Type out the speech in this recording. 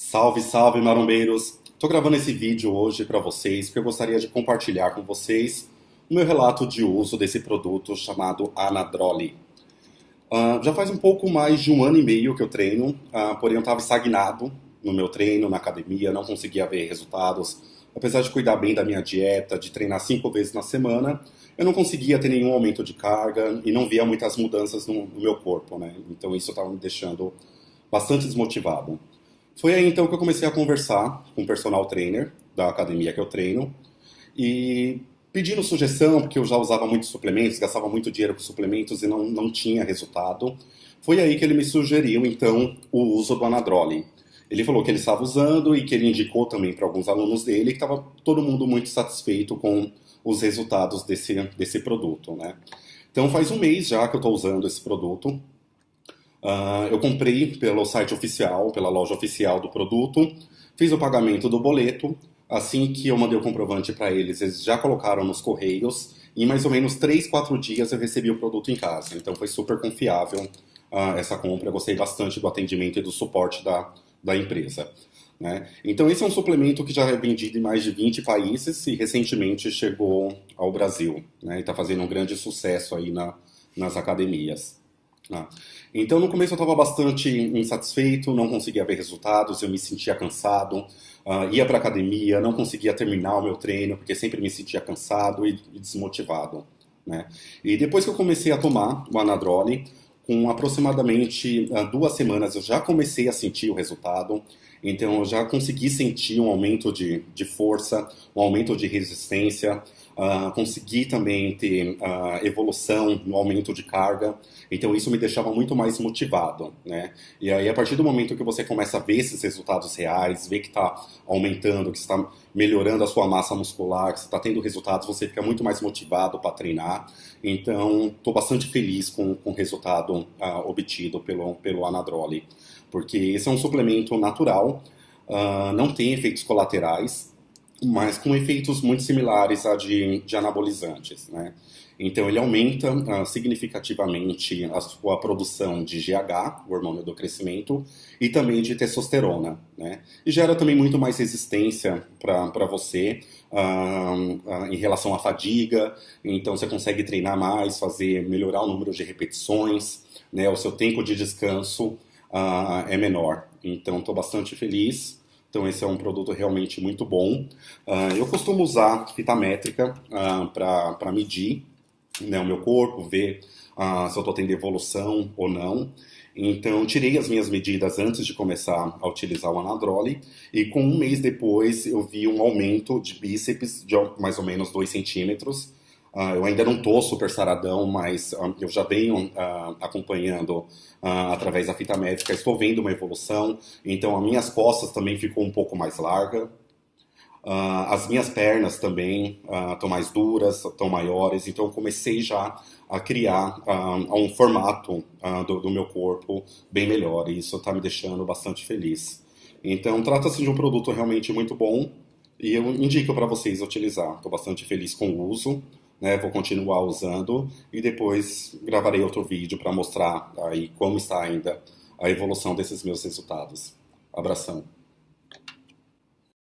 Salve, salve marombeiros! Estou gravando esse vídeo hoje para vocês porque eu gostaria de compartilhar com vocês o meu relato de uso desse produto chamado Anadroli. Uh, já faz um pouco mais de um ano e meio que eu treino, uh, porém eu estava estagnado no meu treino, na academia, não conseguia ver resultados. Apesar de cuidar bem da minha dieta, de treinar cinco vezes na semana, eu não conseguia ter nenhum aumento de carga e não via muitas mudanças no, no meu corpo, né? Então isso estava me deixando bastante desmotivado. Foi aí então que eu comecei a conversar com o personal trainer da academia que eu treino e pedindo sugestão, porque eu já usava muitos suplementos, gastava muito dinheiro com suplementos e não, não tinha resultado. Foi aí que ele me sugeriu então o uso do Anadroli. Ele falou que ele estava usando e que ele indicou também para alguns alunos dele que estava todo mundo muito satisfeito com os resultados desse, desse produto, né? Então faz um mês já que eu estou usando esse produto. Uh, eu comprei pelo site oficial, pela loja oficial do produto, fiz o pagamento do boleto. Assim que eu mandei o comprovante para eles, eles já colocaram nos correios. E em mais ou menos 3, 4 dias eu recebi o produto em casa. Então foi super confiável uh, essa compra. Eu gostei bastante do atendimento e do suporte da, da empresa. Né? Então esse é um suplemento que já é vendido em mais de 20 países e recentemente chegou ao Brasil. Né? E está fazendo um grande sucesso aí na, nas academias. Ah. Então, no começo eu estava bastante insatisfeito, não conseguia ver resultados, eu me sentia cansado, uh, ia para academia, não conseguia terminar o meu treino, porque sempre me sentia cansado e, e desmotivado. Né? E depois que eu comecei a tomar o Anadrole, com aproximadamente uh, duas semanas eu já comecei a sentir o resultado, então eu já consegui sentir um aumento de, de força, um aumento de resistência, uh, consegui também ter uh, evolução no aumento de carga, então isso me deixava muito mais motivado, né? E aí a partir do momento que você começa a ver esses resultados reais, ver que está aumentando, que está melhorando a sua massa muscular, que está tendo resultados, você fica muito mais motivado para treinar. Então estou bastante feliz com, com o resultado uh, obtido pelo, pelo Anadroli, porque esse é um suplemento natural, não tem efeitos colaterais, mas com efeitos muito similares a de, de anabolizantes, né? Então ele aumenta uh, significativamente a sua produção de GH, o hormônio do crescimento, e também de testosterona, né? E gera também muito mais resistência para você uh, uh, em relação à fadiga, então você consegue treinar mais, fazer, melhorar o número de repetições, né? O seu tempo de descanso é menor. Então estou bastante feliz então esse é um produto realmente muito bom. Uh, eu costumo usar fita métrica uh, para medir né, o meu corpo, ver uh, se eu estou tendo evolução ou não. Então tirei as minhas medidas antes de começar a utilizar o Anadroli e com um mês depois eu vi um aumento de bíceps de mais ou menos 2 centímetros Uh, eu ainda não estou super saradão, mas uh, eu já venho uh, acompanhando através da fita médica, estou vendo uma evolução, então as minhas costas também ficou um pouco mais larga, as minhas pernas também estão mais duras, estão maiores, então eu comecei já a criar um formato do, do, meu corpo bem melhor, e isso está me deixando bastante feliz. Então trata-se de um produto realmente muito bom, e eu indico para vocês utilizar, estou bastante feliz com o uso, né, vou continuar usando e depois gravarei outro vídeo para mostrar aí como está ainda a evolução desses meus resultados. Abração.